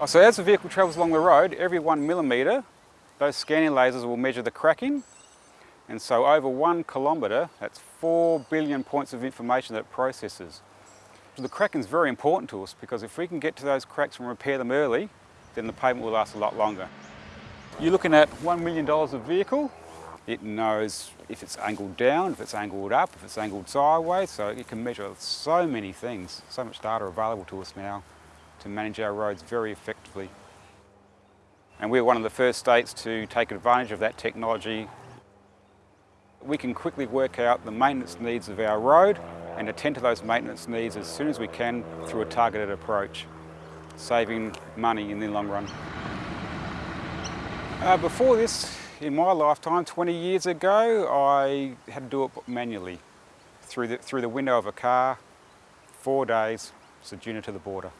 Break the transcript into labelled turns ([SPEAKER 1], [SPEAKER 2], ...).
[SPEAKER 1] Oh, So as the vehicle travels along the road, every one millimetre, those scanning lasers will measure the cracking. And so over one kilometre, that's four billion points of information that it processes. So the cracking is very important to us because if we can get to those cracks and repair them early, then the payment will last a lot longer. You're looking at $1 million of vehicle. It knows if it's angled down, if it's angled up, if it's angled sideways, so it can measure so many things. So much data available to us now to manage our roads very effectively. And we're one of the first states to take advantage of that technology. We can quickly work out the maintenance needs of our road and attend to those maintenance needs as soon as we can through a targeted approach, saving money in the long run. Uh, before this, in my lifetime, 20 years ago, I had to do it manually through the, through the window of a car, four days, Ceduna to the border.